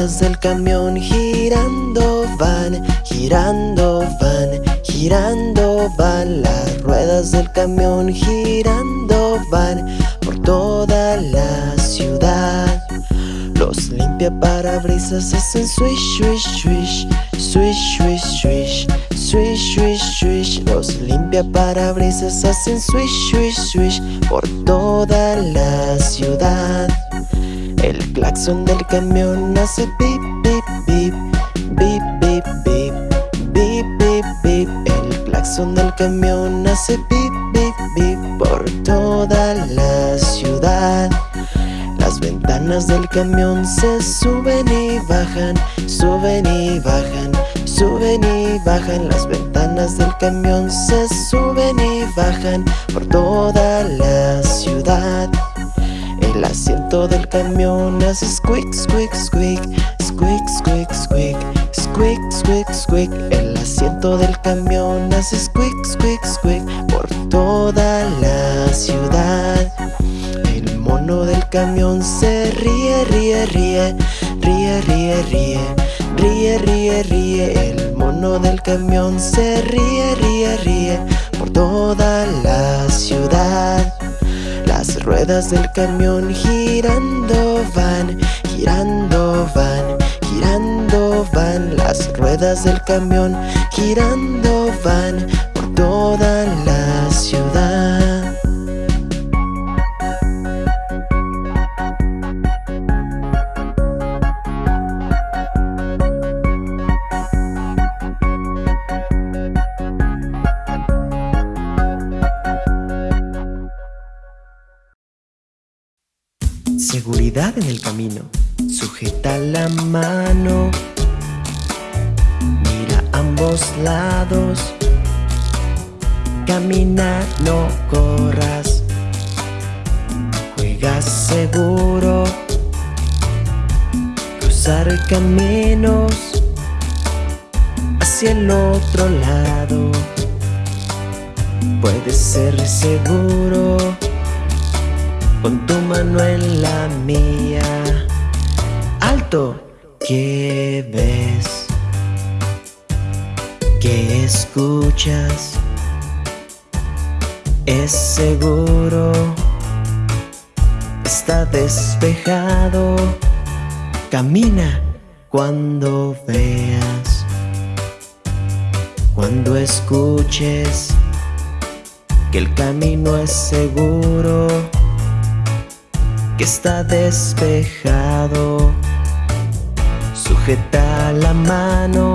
ruedas del camión girando van, girando van, girando van. Las ruedas del camión girando van por toda la ciudad. Los limpia parabrisas hacen swish, swish, swish, swish, swish, swish Swish, swish, swish. Los limpia parabrisas hacen swish, swish, swish Por toda la ciudad claxon del camión hace pip, pip, pip Bip, bip, bip Bip, bip, bip El claxon del camión hace pip, bip, bip Por toda la ciudad. Las ventanas del camión se suben y bajan Suben y bajan Suben y bajan. Las ventanas del camión Se suben y bajan por toda la ciudad El asiento del camión hace squeak, squeak, squeak Squeak, squeak, squeak Squeak, squeak, squeak El asiento del camión hace squeak, squeak, squeak Por toda la ciudad. El mono del camión se ríe, ríe, ríe Ríe, ríe, ríe Ríe, ríe, ríe, el mono del camión se ríe, ríe, ríe por toda la ciudad. Las ruedas del camión girando van, girando van, girando van. Las ruedas del camión girando van por toda la ciudad. Seguridad en el camino. Sujeta la mano. Mira ambos lados. Camina, no corras. Juega seguro. Cruzar caminos hacia el otro lado. Puedes ser seguro con tu mano en la mía. Alto, ¿qué ves? ¿Qué escuchas? Es seguro, está despejado. Camina cuando veas, cuando escuches que el camino es seguro que está despejado. Sujeta la mano,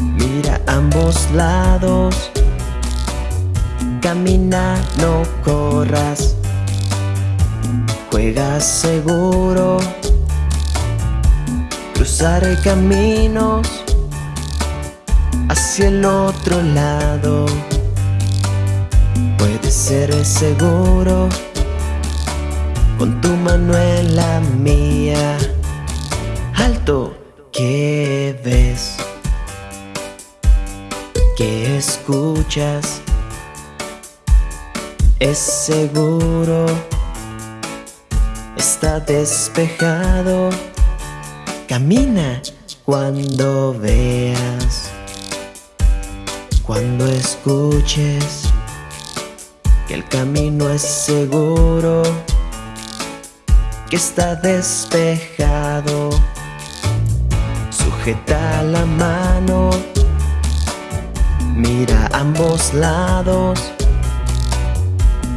mira ambos lados. Camina, no corras. Juega seguro. Cruzar caminos hacia el otro lado. Puede ser seguro con tu mano en la mía. Alto, ¿qué ves? ¿Qué escuchas? Es seguro, está despejado. Camina cuando veas, cuando escuches que el camino es seguro que está despejado. Sujeta la mano, mira ambos lados.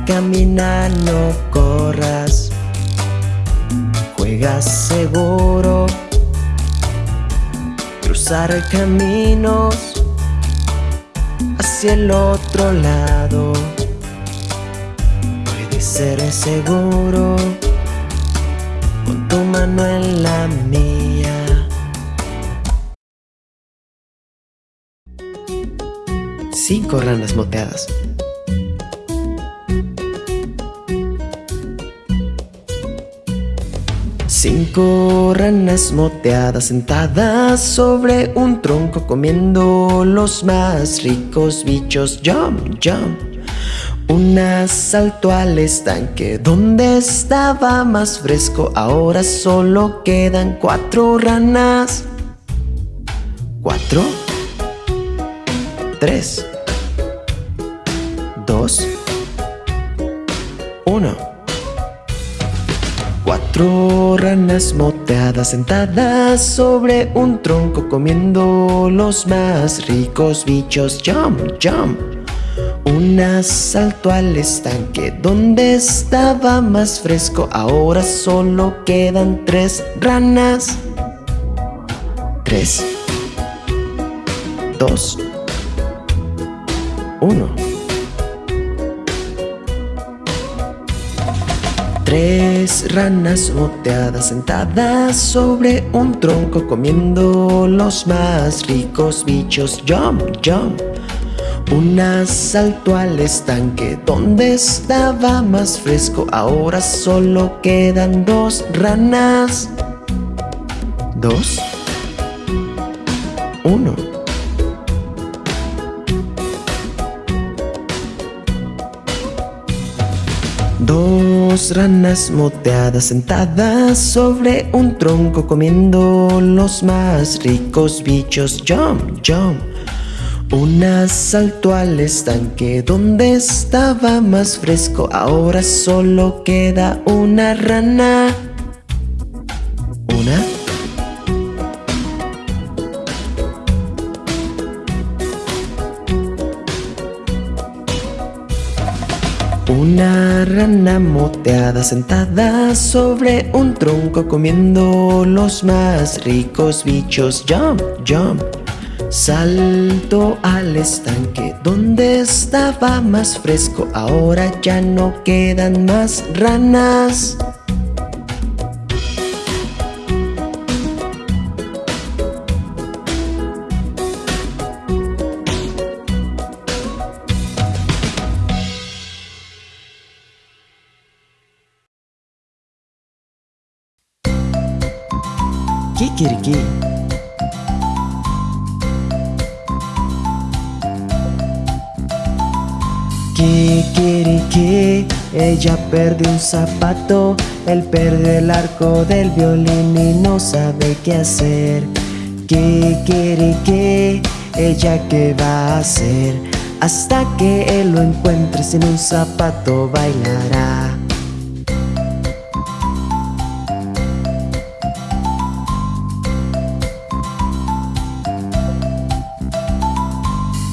Camina, no corras. Juega seguro. Cruzar caminos hacia el otro lado. Puede ser seguro tu mano en la mía. Cinco ranas moteadas. Cinco ranas moteadas sentadas sobre un tronco comiendo los más ricos bichos. Jump, jump. Una saltó al estanque donde estaba más fresco. Ahora solo quedan cuatro ranas. Cuatro. Tres. Dos. Uno. Cuatro ranas moteadas sentadas sobre un tronco comiendo los más ricos bichos. Jump, jump. Una saltó al estanque donde estaba más fresco. Ahora solo quedan tres ranas. Tres. Dos. Uno. Tres ranas moteadas sentadas sobre un tronco comiendo los más ricos bichos. Jump, jump. Una saltó al estanque donde estaba más fresco. Ahora solo quedan dos ranas. Dos. Uno. Dos ranas moteadas sentadas sobre un tronco comiendo los más ricos bichos. Jump, jump. Una saltó al estanque donde estaba más fresco. Ahora solo queda una rana. Una. Una rana moteada sentada sobre un tronco comiendo los más ricos bichos. Jump, jump. Salto al estanque donde estaba más fresco. Ahora ya no quedan más ranas. Kikiriki, ella perdió un zapato, él perdió el arco del violín y no sabe qué hacer. Kikiriki, ella qué va a hacer, hasta que él lo encuentre sin un zapato bailará.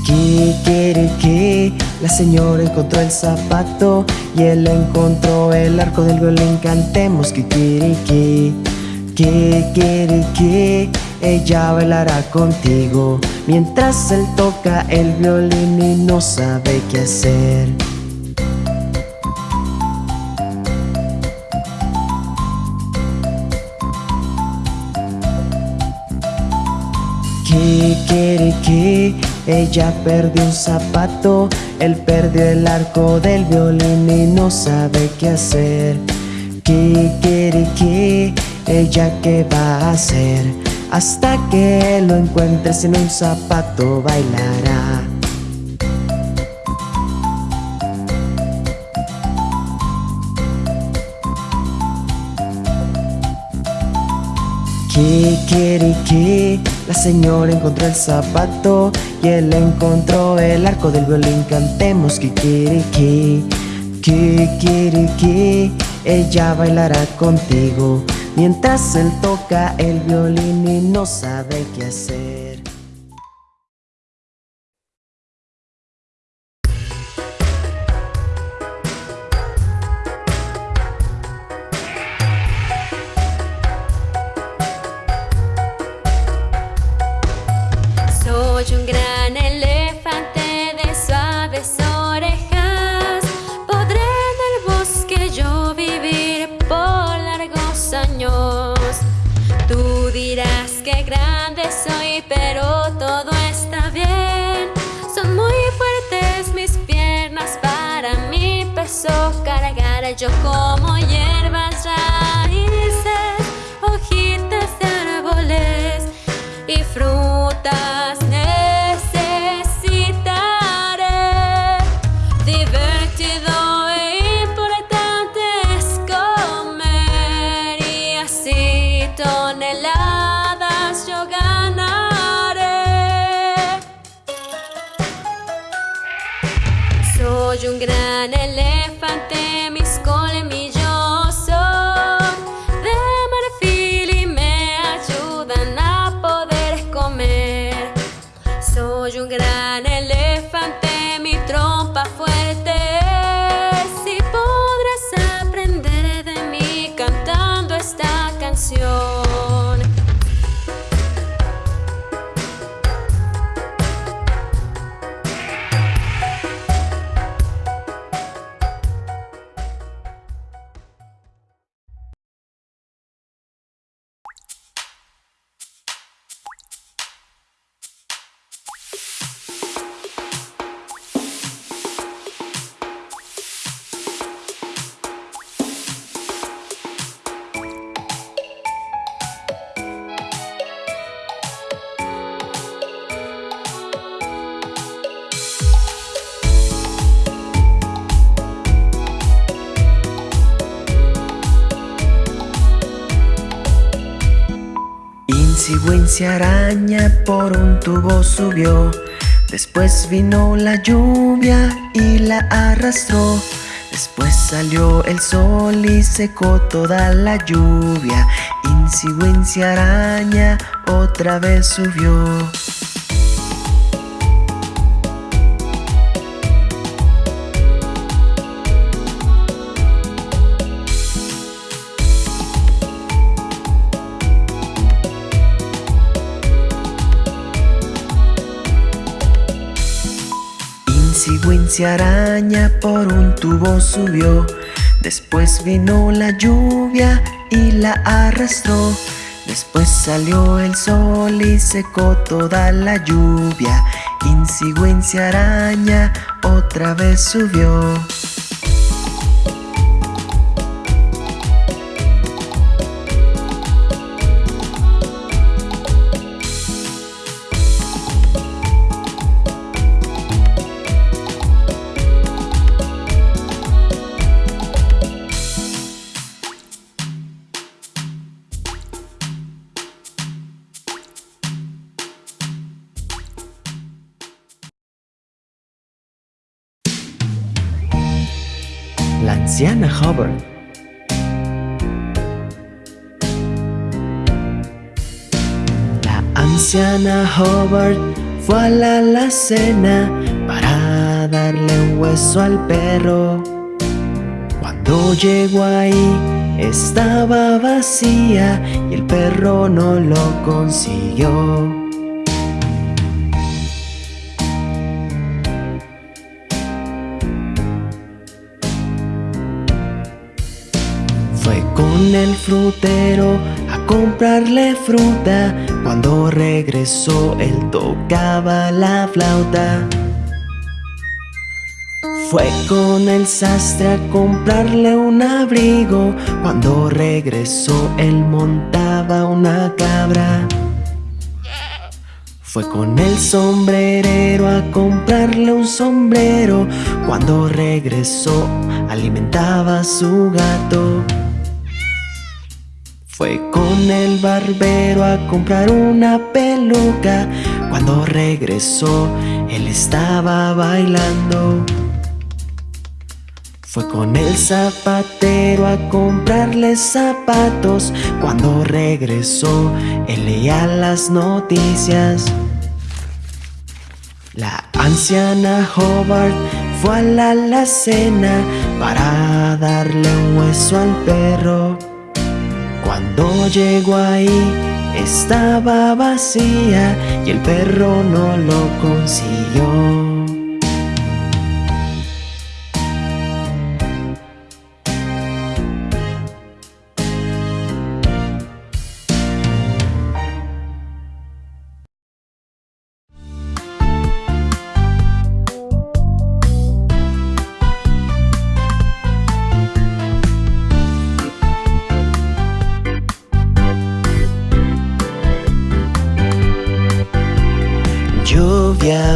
Kikiriki, la señora encontró el zapato y él encontró el arco del violín. Cantemos Kikiriki, Kikiriki, ella bailará contigo mientras él toca el violín y no sabe qué hacer. Kikiriki, ella perdió un zapato, él perdió el arco del violín y no sabe qué hacer. Kikiriki, ella qué va a hacer, hasta que lo encuentre sin un zapato bailará. Kikiriki, la señora encontró el zapato y él encontró el arco del violín. Cantemos Kikiriki, Kikiriki, ella bailará contigo mientras él toca el violín y no sabe qué hacer. Wincy araña por un tubo subió. Después vino la lluvia y la arrastró. Después salió el sol y secó toda la lluvia. Wincy araña otra vez subió Wincy araña por un tubo subió. Después vino la lluvia y la arrastró. Después salió el sol y secó toda la lluvia. Wincy araña otra vez subió anciana Hubbard fue a la alacena para darle un hueso al perro. Cuando llegó ahí estaba vacía y el perro no lo consiguió. con el frutero a comprarle fruta. Cuando regresó él tocaba la flauta. Fue con el sastre a comprarle un abrigo. Cuando regresó él montaba una cabra. Fue con el sombrerero a comprarle un sombrero. Cuando regresó alimentaba a su gato. Fue con el barbero a comprar una peluca. Cuando regresó, él estaba bailando. Fue con el zapatero a comprarle zapatos. Cuando regresó, él leía las noticias. La anciana Hobart fue a la alacena Para darle un hueso al perro cuando llegó ahí estaba vacía y el perro no lo consiguió.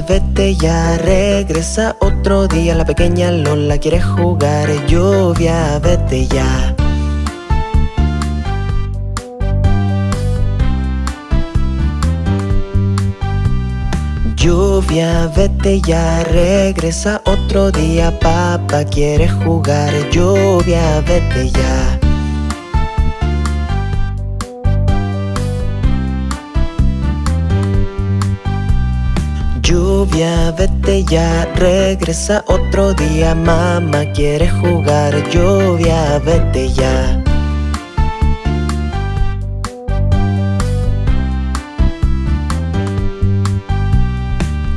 Vete ya, regresa otro día. La pequeña Lola quiere jugar Lluvia, vete ya. Lluvia, vete ya, regresa otro día. Papá quiere jugar Lluvia, vete ya Lluvia, vete ya, regresa otro día Mamá quiere jugar Lluvia, vete ya.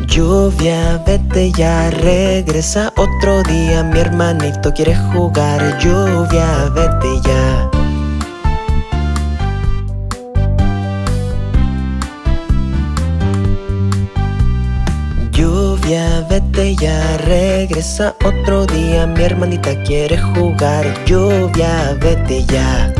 Lluvia, vete ya, regresa otro día Mi hermanito quiere jugar Lluvia, vete ya regresa otro día Mi hermanita quiere jugar. Lluvia, vete ya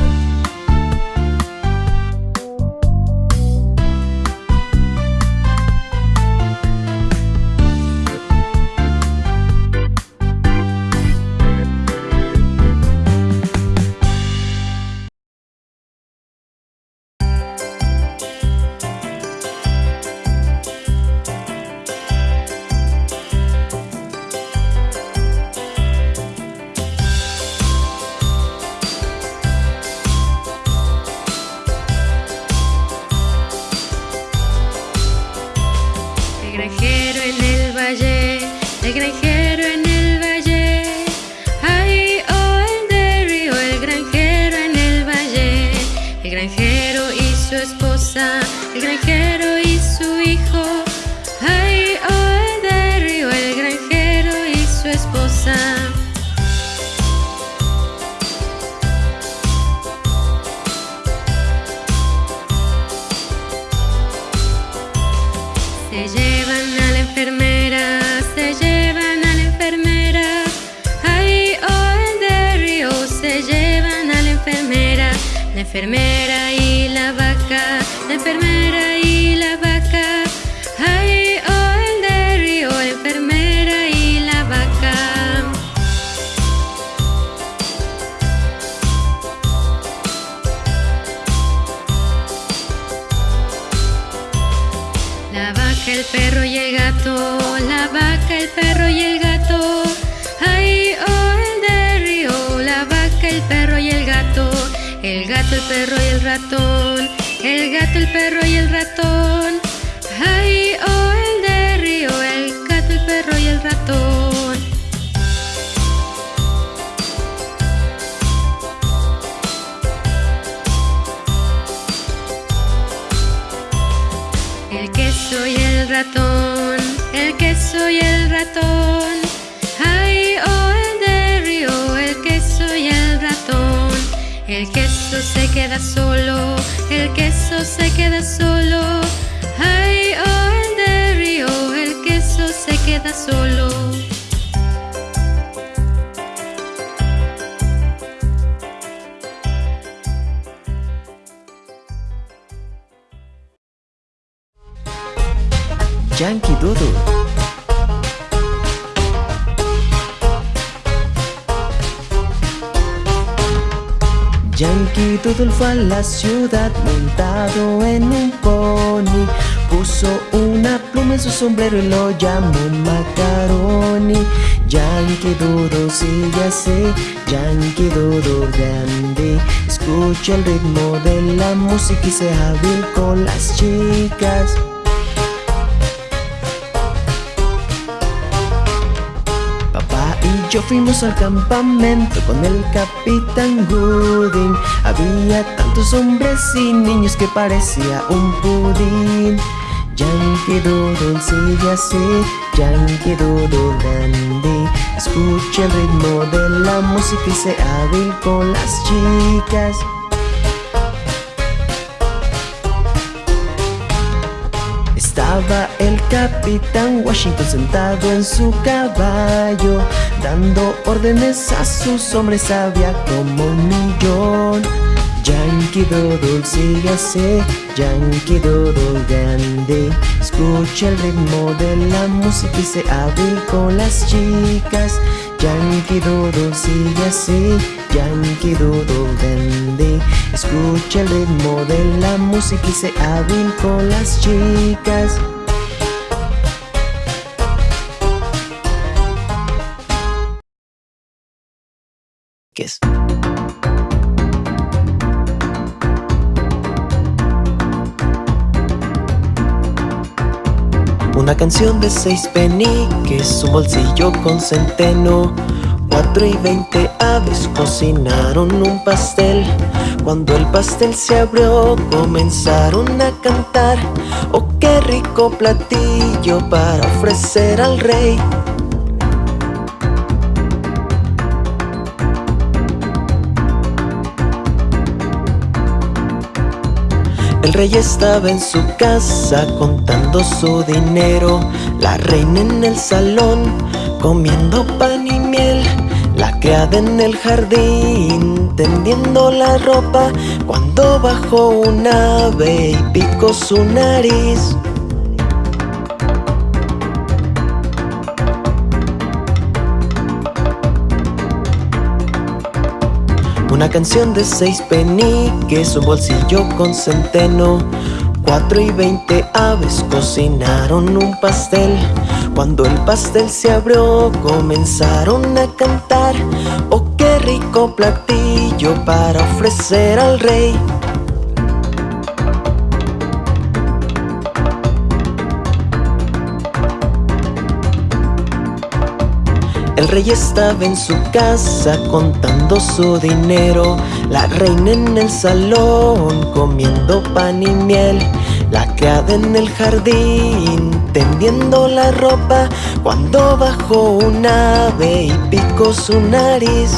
enfermera y la vaca, la enfermera y perro y el ratón, el gato, el perro y el ratón. Ay, oh, el de río, el gato, el perro y el ratón. El queso y el ratón, el queso y el ratón. Yankee Fue a la ciudad montado en un pony. Puso una pluma en su sombrero y lo llamó Macaroni. Yankee Doodle sigue así, Yankee Doodle grande. Escucha el ritmo de la música y sea hábil con las chicas yo fuimos al campamento con el capitán Gooding. Había tantos hombres y niños que parecía un pudín. Yankee Doodle sigue así, Yankee Doodle dandy Escucha el ritmo de la música y se hábil con las chicas. Estaba el capitán Washington sentado en su caballo Dando órdenes a sus hombres había como un millón. Yankee Doodle sigue así, Yankee Doodle grande. Escucha el ritmo de la música y se hábil con las chicas. Yankee Doodle sigue así, Yankee Doodle grande. Escucha el ritmo de la música y se hábil con las chicas Una canción de seis peniques, un bolsillo con centeno. Cuatro y veinte aves cocinaron un pastel. Cuando el pastel se abrió, comenzaron a cantar. Oh, qué rico platillo para ofrecer al rey. El rey estaba en su casa contando su dinero, la reina en el salón comiendo pan y miel, la criada en el jardín tendiendo la ropa. Cuando bajó un ave y picó su nariz. Una canción de seis peniques, un bolsillo con centeno. Cuatro y veinte aves cocinaron un pastel. Cuando el pastel se abrió, comenzaron a cantar. Oh, qué rico platillo para ofrecer al rey. El rey estaba en su casa contando su dinero, la reina en el salón comiendo pan y miel, la criada en el jardín tendiendo la ropa. Cuando bajó un ave y picó su nariz.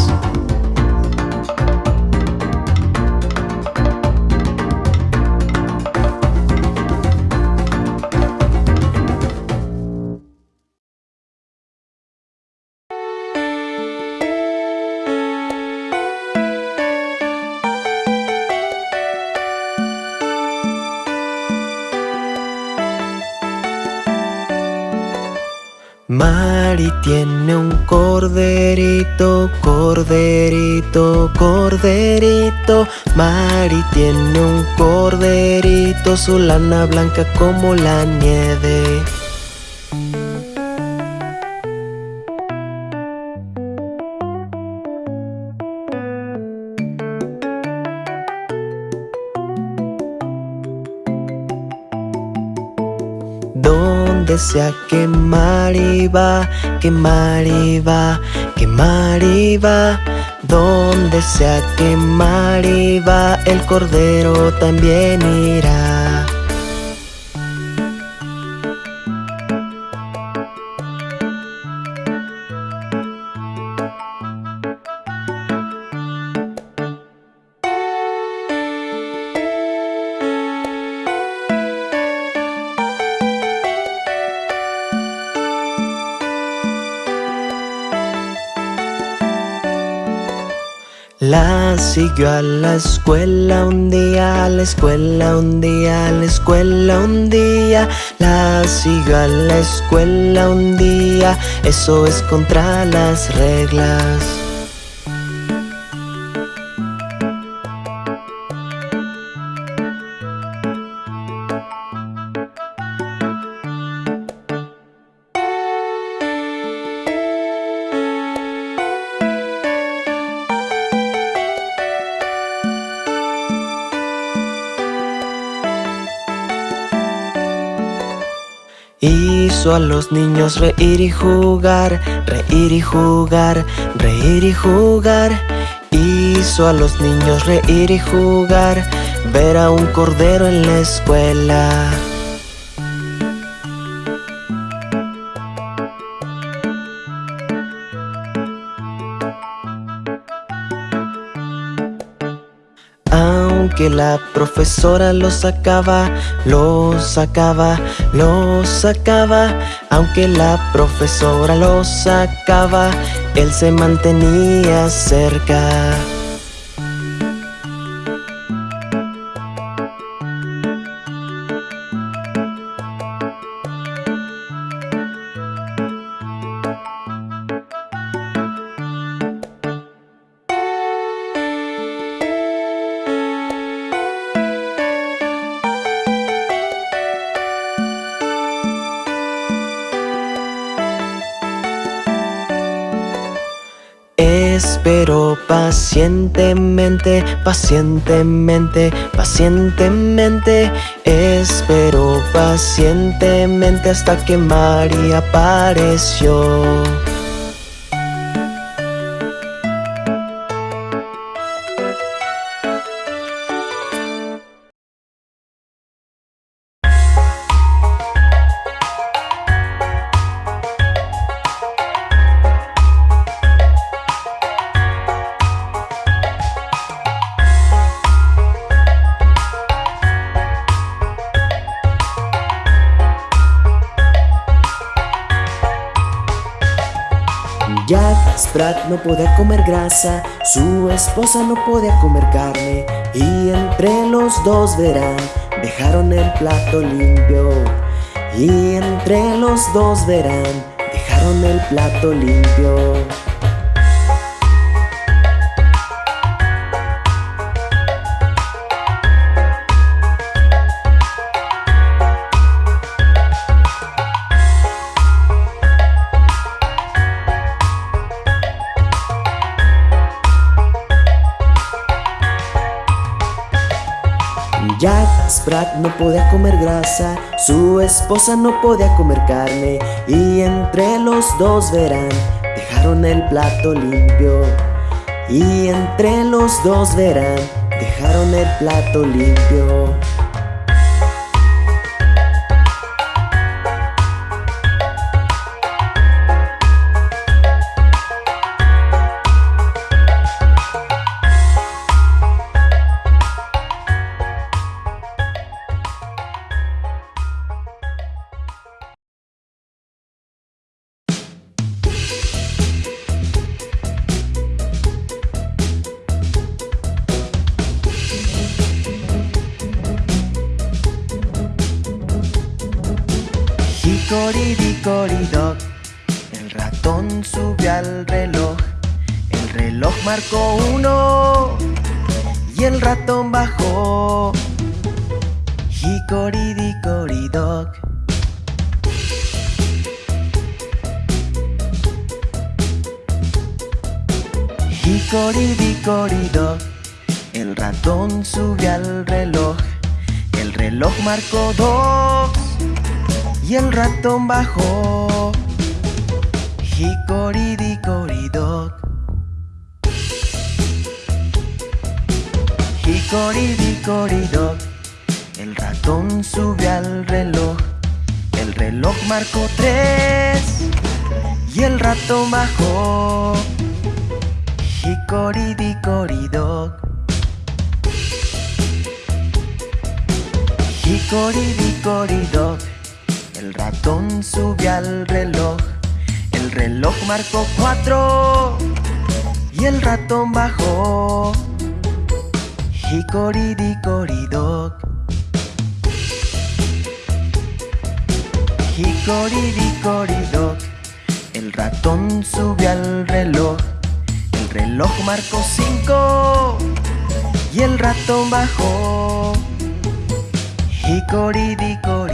Tiene un corderito, corderito, corderito. Mari tiene un corderito, su lana blanca como la nieve. Donde sea que Mari va, que Mari va, que Mari va. Donde sea que Mari va, el cordero también irá. Siguió a la escuela un día, a la escuela un día, a la escuela un día. La siguió a la escuela un día, eso es contra las reglas. Hizo a los niños reír y jugar, reír y jugar, reír y jugar. Hizo a los niños reír y jugar, ver a un cordero en la escuela. Aunque la profesora lo sacaba, lo sacaba, lo sacaba. Aunque la profesora lo sacaba, él se mantenía cerca. Pacientemente, pacientemente, pacientemente. Espero pacientemente hasta que María apareció no podía comer grasa, su esposa no podía comer carne y entre los dos verán, dejaron el plato limpio. Y entre los dos verán, dejaron el plato limpio. Sprat no podía comer grasa, su esposa no podía comer carne y entre los dos verán, dejaron el plato limpio. Y entre los dos verán, dejaron el plato limpio. Hickory-dickory-dock El ratón subió al reloj, el reloj marcó cinco. Y el ratón bajó. Hickory-dickory-dock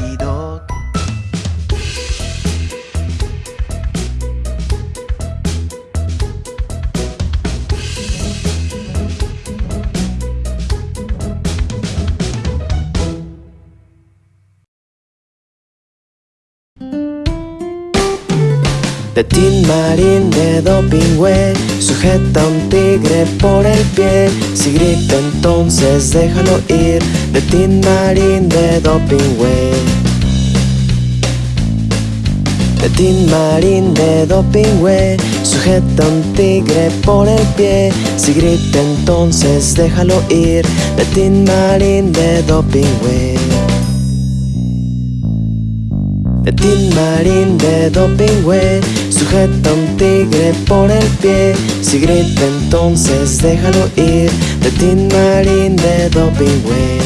De Tin Marín de Dopingüe Sujeta a un tigre por el pie. Si grita entonces déjalo ir. De Tin Marín de Dopingüe De Tin Marín de Dopingüe Sujeta a un tigre por el pie. Si grita entonces déjalo ir. De Tin Marín de Dopingüe de Tin de Dopingüe Sujeta un tigre por el pie. Si grita entonces déjalo ir. De Tin de Dopingüe.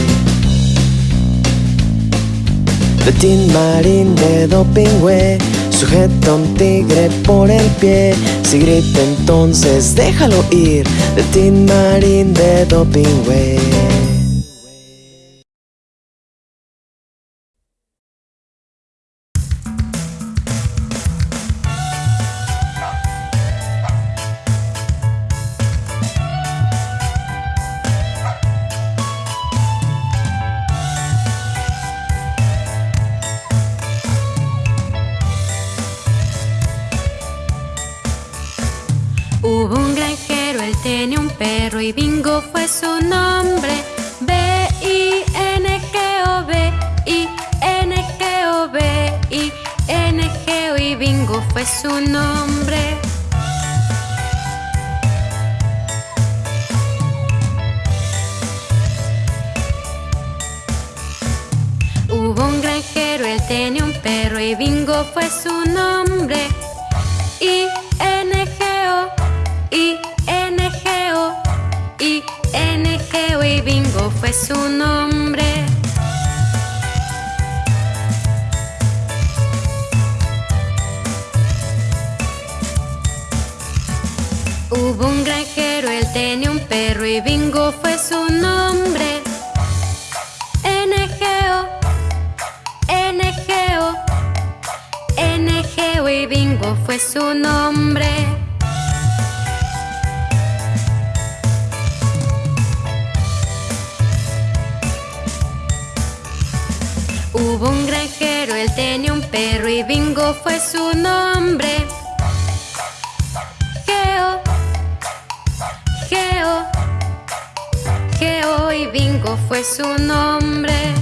De Tin de Dopingüe Sujeta un tigre por el pie. Si grita entonces déjalo ir. De Tin de Dopingüe bingo fue su nombre. B-I-N-G-O, B-I-N-G-O, B-I-N-G-O y bingo fue su nombre. Hubo un granjero, él tenía un perro y bingo fue su nombre. I-N-G-O, fue su nombre. Hubo un granjero, él tenía un perro y bingo fue su nombre. N-G-O, N-G-O, N-G-O y bingo fue su nombre. Hubo un granjero, él tenía un perro y bingo fue su nombre. Geo, Geo, Geo y bingo fue su nombre.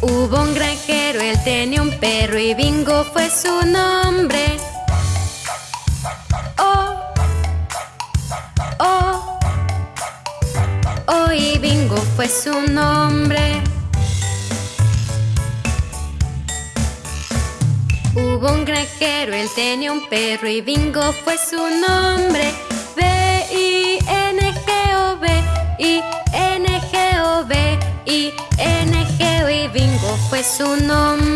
Hubo un granjero, él tenía un perro y bingo fue su nombre. Fue su nombre. Hubo un granjero, él tenía un perro y bingo fue su nombre. B-I-N-G-O, B-I-N-G-O, B-I-N-G-O y bingo fue su nombre.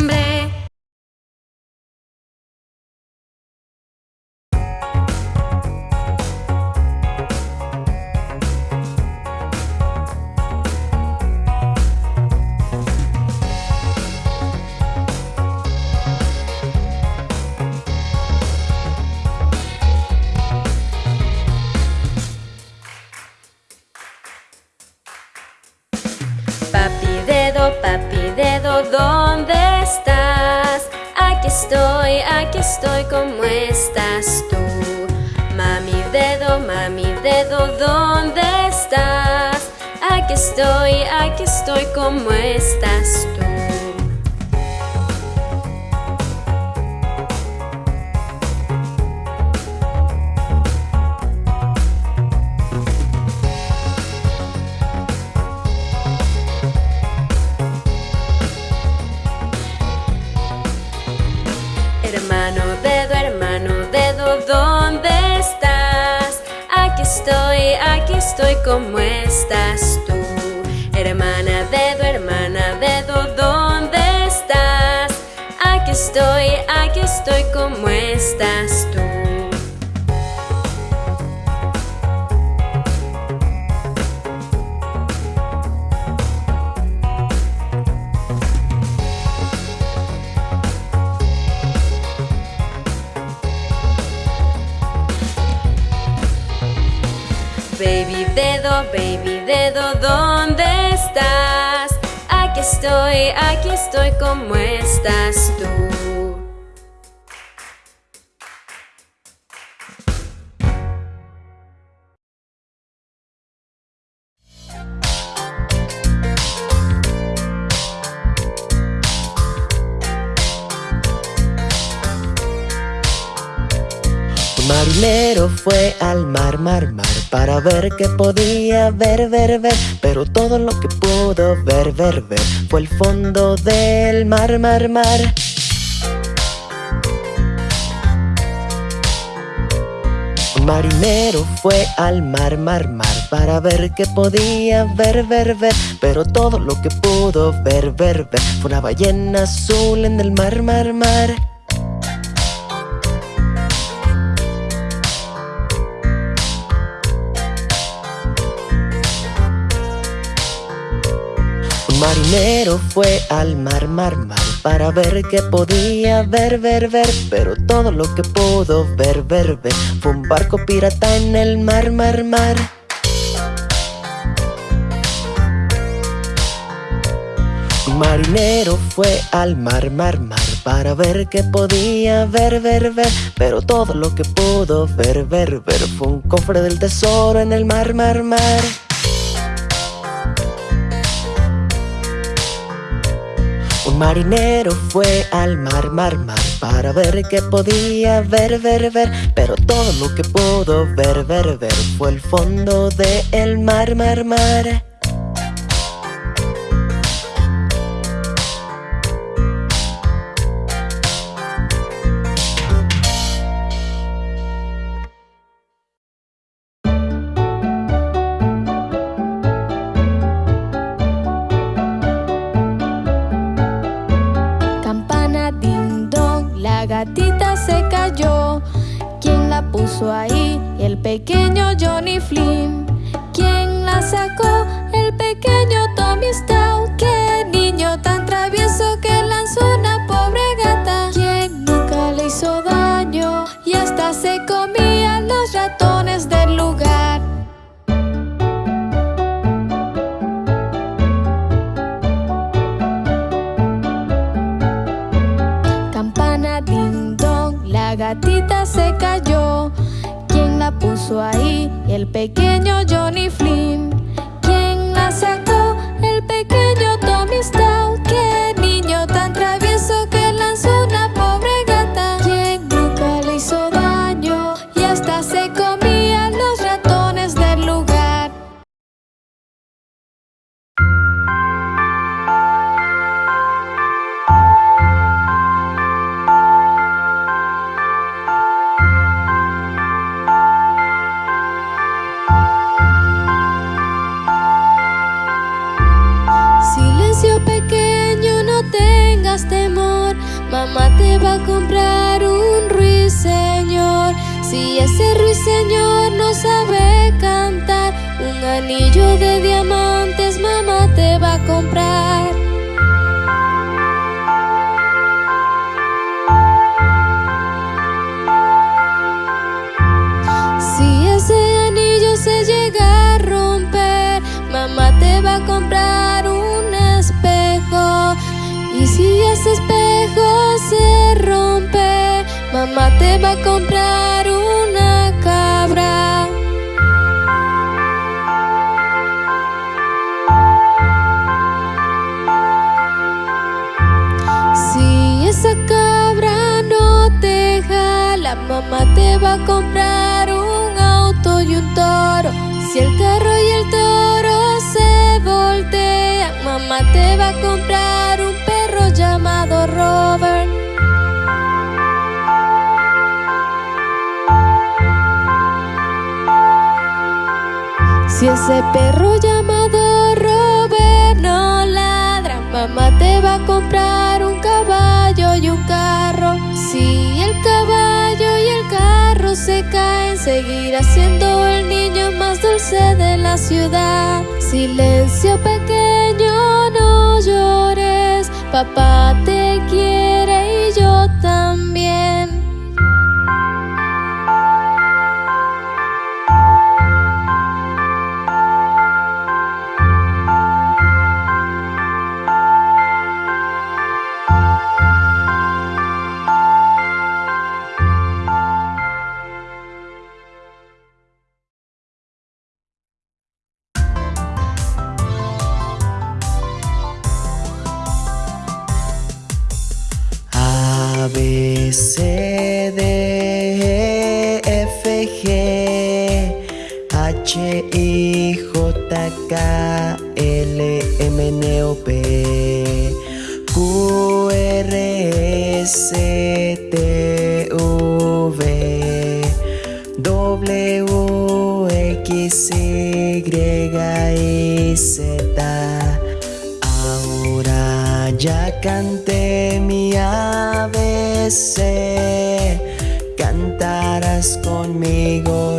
Estoy, ¿cómo estás tú? Mami dedo, mami dedo, ¿dónde estás? Aquí estoy, aquí estoy, ¿cómo estás tú? Estoy, ¿cómo estás tú? Hermana dedo, hermana dedo, ¿dónde estás? Aquí estoy, aquí estoy, ¿cómo estás dedo, ¿dónde estás? Aquí estoy, aquí estoy, ¿cómo estás tú? Un marinero fue al mar, mar, mar Para ver qué podía ver, ver, ver. Pero todo lo que pudo ver, ver, ver Fue el fondo del mar, mar, mar. Marinero fue al mar, mar, mar Para ver qué podía ver, ver, ver. Pero todo lo que pudo ver, ver, ver Fue una ballena azul en el mar, mar, mar Un marinero fue al mar, mar, mar Para ver qué podía ver, ver, ver Pero todo lo que pudo ver, ver, ver Fue un barco pirata en el mar, mar, mar. Marinero fue al mar, mar, mar Para ver qué podía ver, ver, ver Pero todo lo que pudo ver, ver, ver Fue un cofre del tesoro en el mar, mar, mar marinero fue al mar, mar, mar Para ver qué podía ver, ver, ver. Pero todo lo que pudo ver, ver, ver Fue el fondo del el mar, mar, mar ahí el pequeño Johnny Flynn. ¿Quién la sacó? El pequeño Tommy Stout. Puso ahí el pequeño Johnny Flynn. Va a comprar una cabra. Si esa cabra no te jala, mamá te va a comprar un auto y un toro. Si el carro y el toro se voltean, mamá te va a comprar un llamado Robert. Ese perro llamado Robert no ladra, mamá te va a comprar un caballo y un carro. Si el caballo y el carro se caen, seguirá siendo el niño más dulce de la ciudad. Silencio pequeño, no llores. Papá te quiere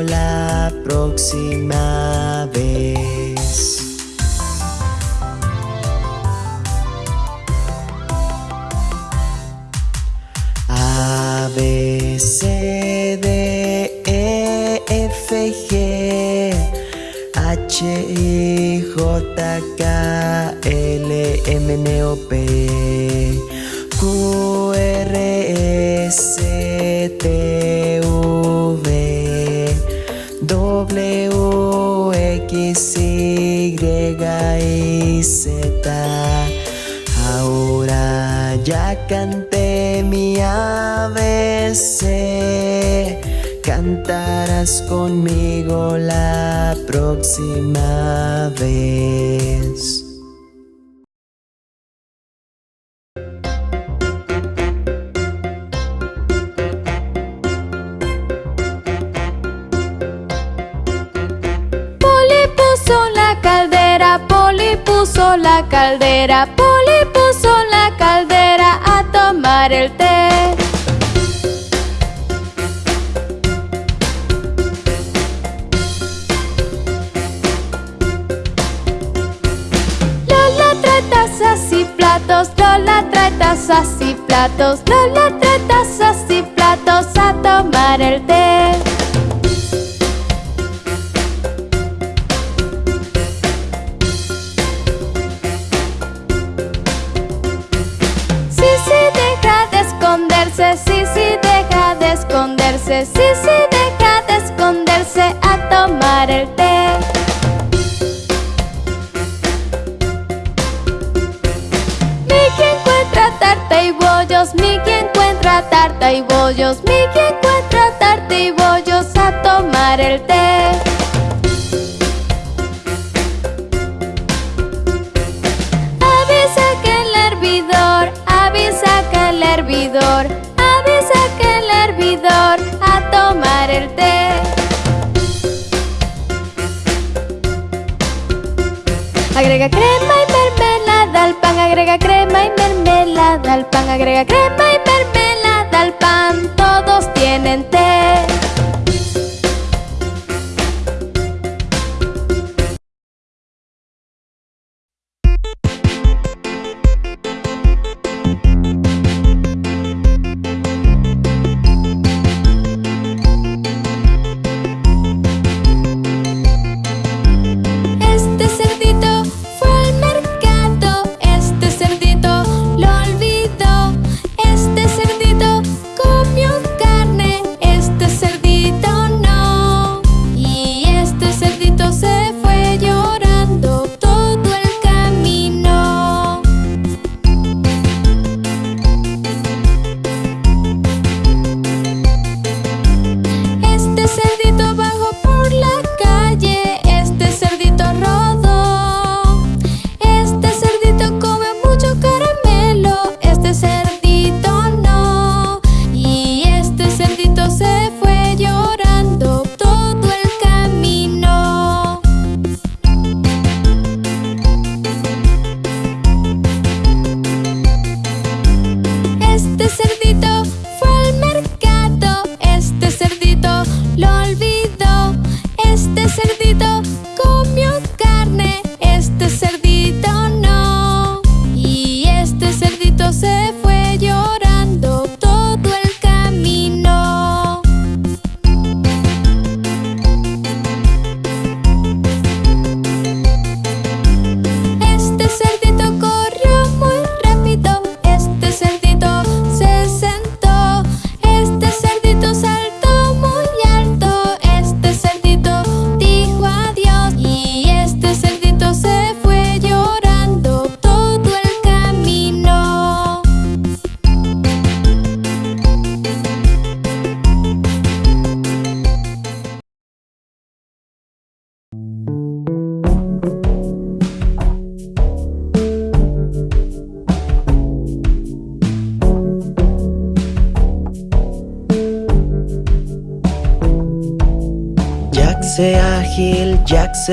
la próxima vez. A, B, C, D, E, F, G H I J K L M N O P ya canté mi ABC Cantarás conmigo la próxima vez. Poli puso la caldera, Poli puso la caldera, tazas y platos, Lola trae tazas y platos a tomar el té. Sí, sí, deja de esconderse, sí, sí, deja de esconderse, sí, sí, deja de esconderse a tomar el té. Tarta y bollos, Mickey encuentra tarta y bollos a tomar el té. Avisa que el hervidor, avisa que el hervidor, avisa que el hervidor a tomar el té. Agrega crema y mermelada al pan, agrega crema y mermelada al pan, agrega crema y mermelada mente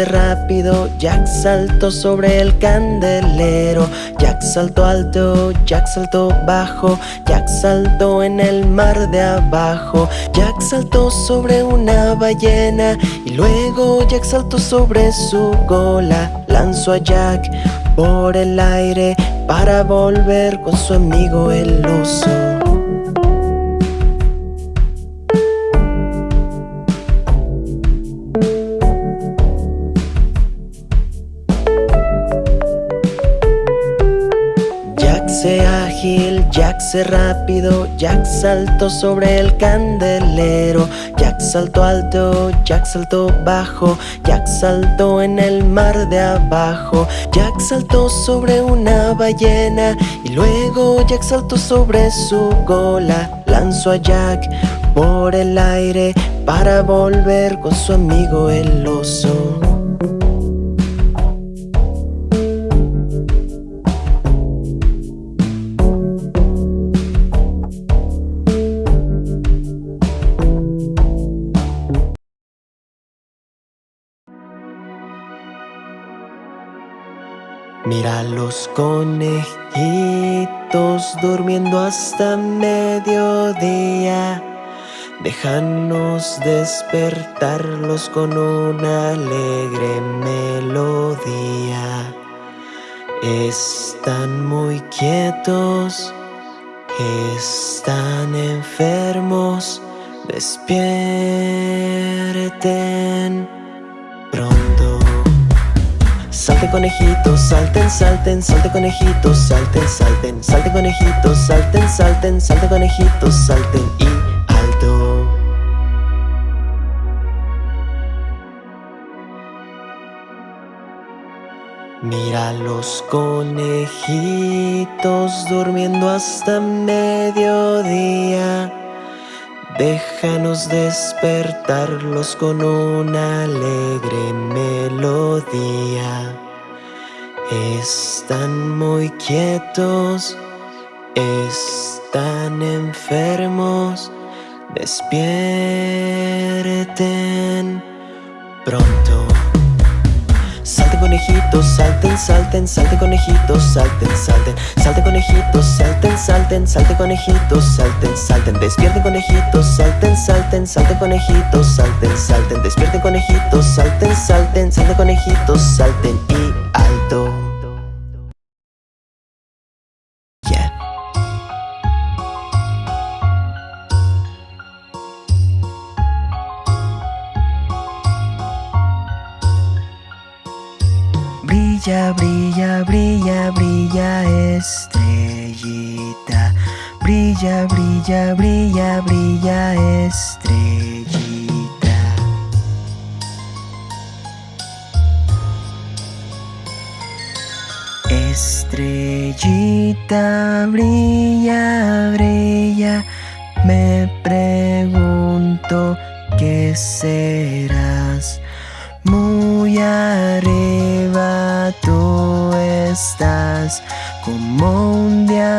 rápido, Jack saltó sobre el candelero, Jack saltó alto, Jack saltó bajo, Jack saltó en el mar de abajo, Jack saltó sobre una ballena y luego Jack saltó sobre su cola, lanzó a Jack por el aire para volver con su amigo el oso. Rápido. Jack saltó sobre el candelero. Jack saltó alto, Jack saltó bajo. Jack saltó en el mar de abajo. Jack saltó sobre una ballena Y luego Jack saltó sobre su cola. Lanzó a Jack por el aire Para volver con su amigo el oso Mira los conejitos durmiendo hasta mediodía. Déjanos despertarlos con una alegre melodía. Están muy quietos, están enfermos. Despierten pronto Conejitos, salten, salten, salte conejitos, salten, salten, salte conejitos, salten, salten, salte conejitos, salten y alto. Mira los conejitos durmiendo hasta mediodía. Déjanos despertarlos con una alegre melodía. Están muy quietos, están enfermos, despierten pronto. Salte conejitos, salten, salten, salte conejitos, salten, salten, salte conejitos, salten, salten, salte conejitos, salten, salten, despierten conejitos, salten, salten, salte conejitos, salten, salten, despierten conejitos, salten, salten, salte conejitos, salten. Y alto. Brilla, brilla, brilla, brilla estrellita. Brilla, brilla, brilla, brilla estrellita. Estrellita, brilla, brilla. Me pregunto qué serás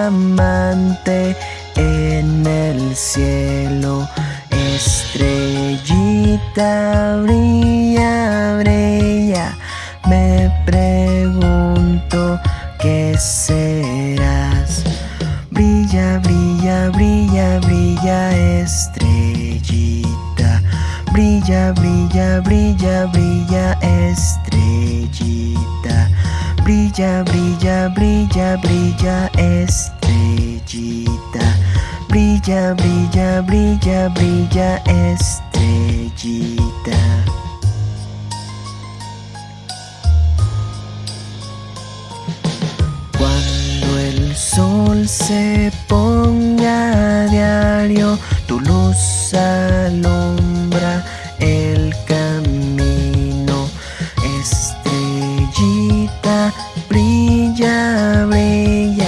diamante en el cielo. Estrellita brilla, brilla. Me pregunto qué serás. Brilla, brilla, brilla, brilla, estrellita. Brilla, brilla, brilla, brilla, estrellita. Brilla, brilla, brilla, brilla, estrellita. Brilla, brilla, brilla, brilla, estrellita. Cuando el sol se ponga a diario, tu luz alumbra el camino. Estrellita, brilla, brilla.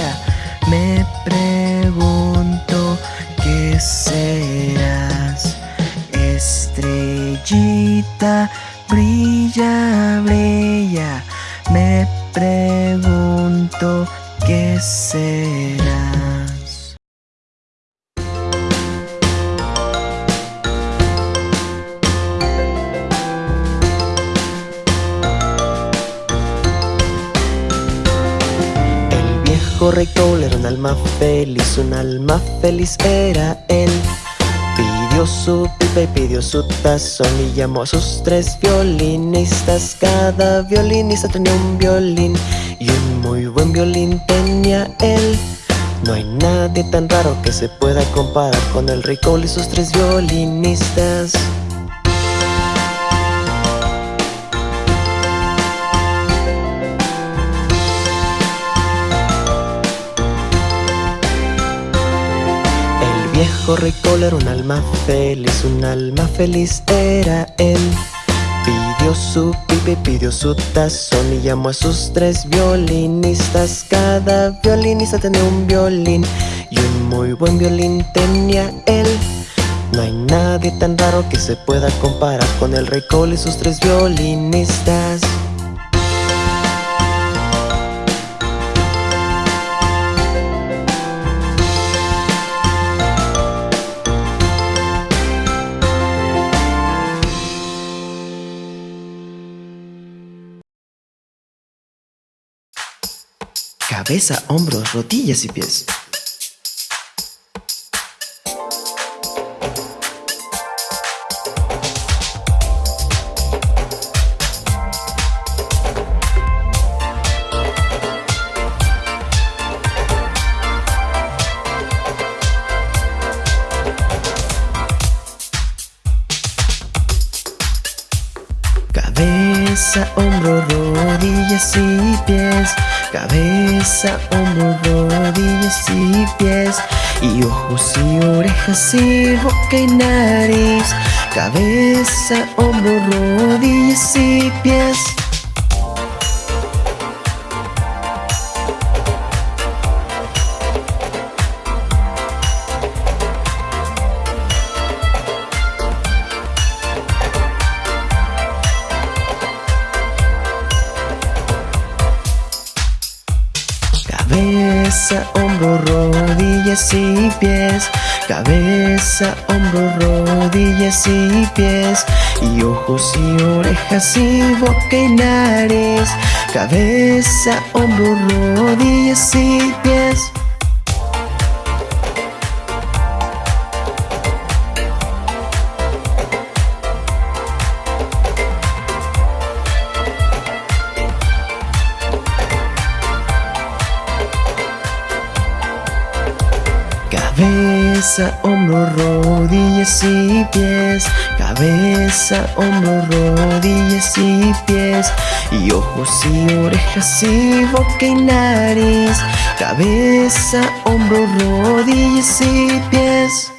Brilla, brilla. Me pregunto qué serás. El viejo rey era un alma feliz, un alma feliz era él. Su pipa y pidió su tazón y llamó a sus tres violinistas. Cada violinista tenía un violín y un muy buen violín tenía él. No hay nadie tan raro que se pueda comparar con el Cole y sus tres violinistas. Viejo rey era un alma feliz, un alma feliz era él. Pidió su pipe, pidió su tazón y llamó a sus tres violinistas. Cada violinista tenía un violín y un muy buen violín tenía él. No hay nadie tan raro que se pueda comparar con el rey Cole y sus tres violinistas. Cabeza, hombros, rodillas y pies. Cabeza, hombro, rodillas y pies. Cabeza, hombro, rodillas y pies. Y ojos y orejas y boca y nariz. Cabeza, hombro, rodillas y pies Cabeza, hombro, rodillas y pies Y ojos y orejas y boca y nariz. Cabeza, hombro, rodillas y pies Cabeza, hombro, rodillas y pies. Cabeza, hombro, rodillas y pies. Y ojos y orejas y boca y nariz. Cabeza, hombro, rodillas y pies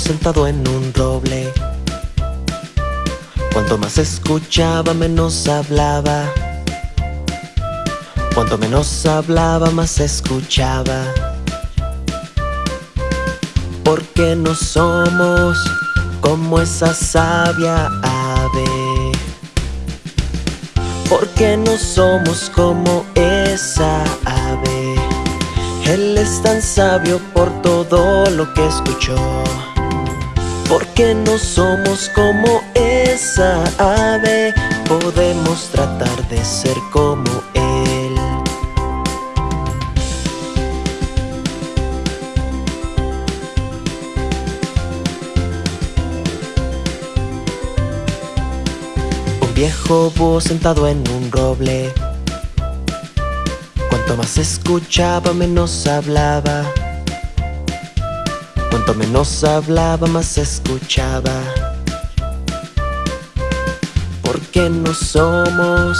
sentado en un roble. Cuanto más escuchaba, menos hablaba. Cuanto menos hablaba, más escuchaba. Porque no somos como esa sabia ave. Porque no somos como esa ave. Él es tan sabio por todo lo que escuchó Porque no somos como esa ave Podemos tratar de ser como él. Un viejo búho sentado en un roble. Cuanto más escuchaba, menos hablaba. Cuanto menos hablaba, más escuchaba. Porque no somos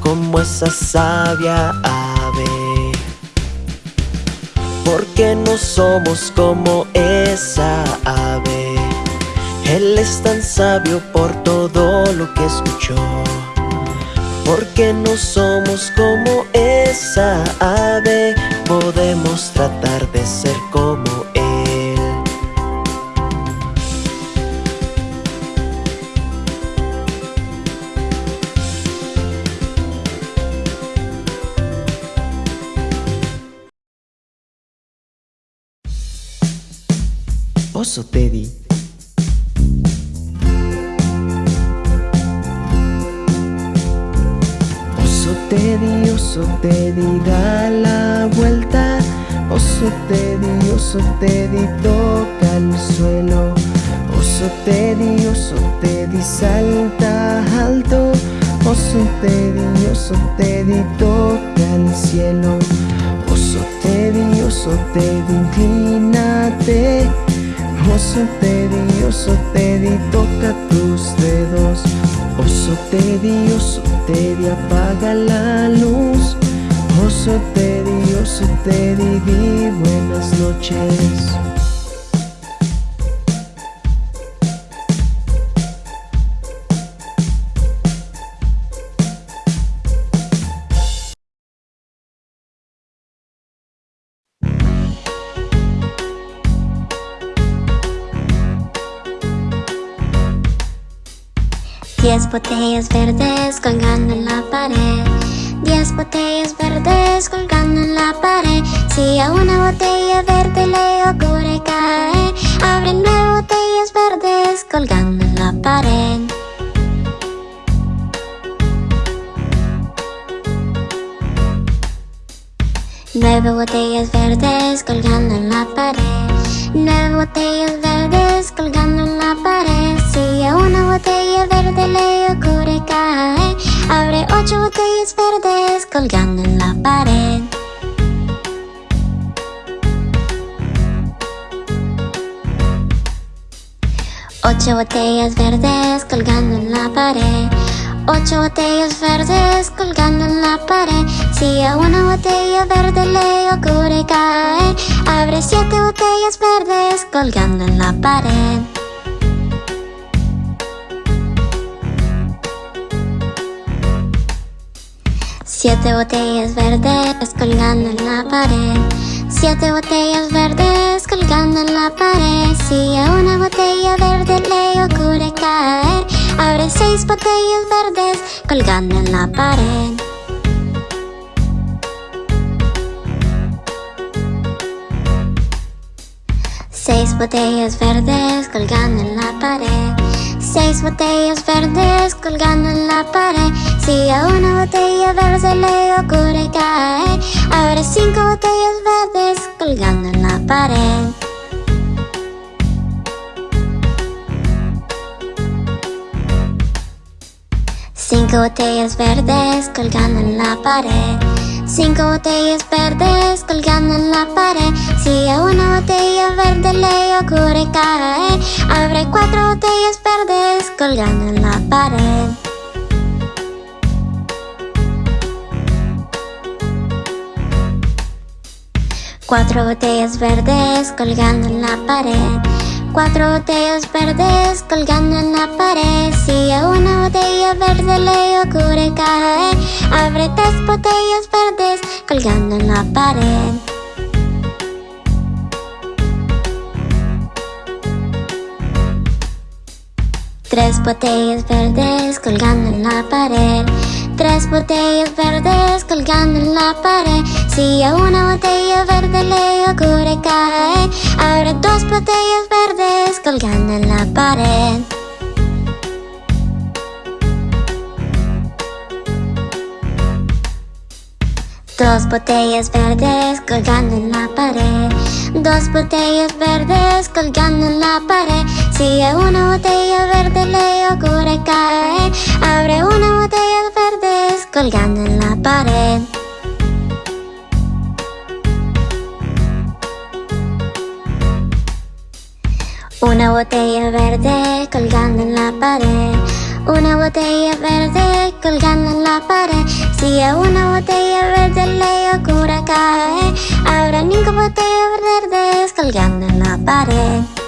como esa sabia ave. Porque no somos como esa ave. Él es tan sabio por todo lo que escuchó. Porque no somos como esa ave, podemos tratar de ser como Oso Teddy. Teddy, oso Teddy, da la vuelta. Oso Teddy, oso Teddy, toca el suelo. Oso Teddy, oso Teddy, salta alto. Oso Teddy, oso Teddy, toca el cielo. Oso Teddy, oso Teddy, inclínate Oso Teddy, oso Teddy, toca tus dedos. Oso Teddy, oso Teddy, apaga la luz. Oso Teddy, oso Teddy, di buenas noches Diez botellas verdes colgando en la pared. Diez botellas verdes colgando en la pared. Si a una botella verde le ocurre caer Abre nueve botellas verdes colgando en la pared. Nueve botellas verdes colgando en la pared. Nueve botellas verdes colgando en la pared Si a una botella verde le ocurre caer Abre ocho botellas verdes colgando en la pared. Ocho botellas verdes colgando en la pared. Ocho botellas verdes colgando en la pared. Si a una botella verde le ocurre caer Abre siete botellas verdes colgando en la pared Siete botellas verdes colgando en la pared. Siete botellas verdes colgando en la pared. Si a una botella verde le ocurre caer Abre seis botellas verdes colgando en la pared. Seis botellas verdes colgando en la pared Seis botellas verdes colgando en la pared. Si a una botella verde le ocurre caer Abre cinco botellas verdes colgando en la pared. Cinco botellas verdes colgando en la pared Cinco botellas verdes colgando en la pared. Si a una botella verde le ocurre caer Abre cuatro botellas verdes colgando en la pared. Cuatro botellas verdes colgando en la pared Cuatro botellas verdes colgando en la pared. Si a una botella verde le ocurre caer Abre tres botellas verdes colgando en la pared. Tres botellas verdes colgando en la pared Tres botellas verdes colgando en la pared. Si a una botella verde le ocurre caer Abre dos botellas verdes colgando en la pared Dos botellas verdes colgando en la pared. Dos botellas verdes colgando en la pared. Si a una botella verde le ocurre caer Abre una botella verdes colgando en la pared. Una botella verde colgando en la pared una botella verde colgando en la pared. Si a una botella verde le ocurre caer Habrá ninguna botella verde colgando en la pared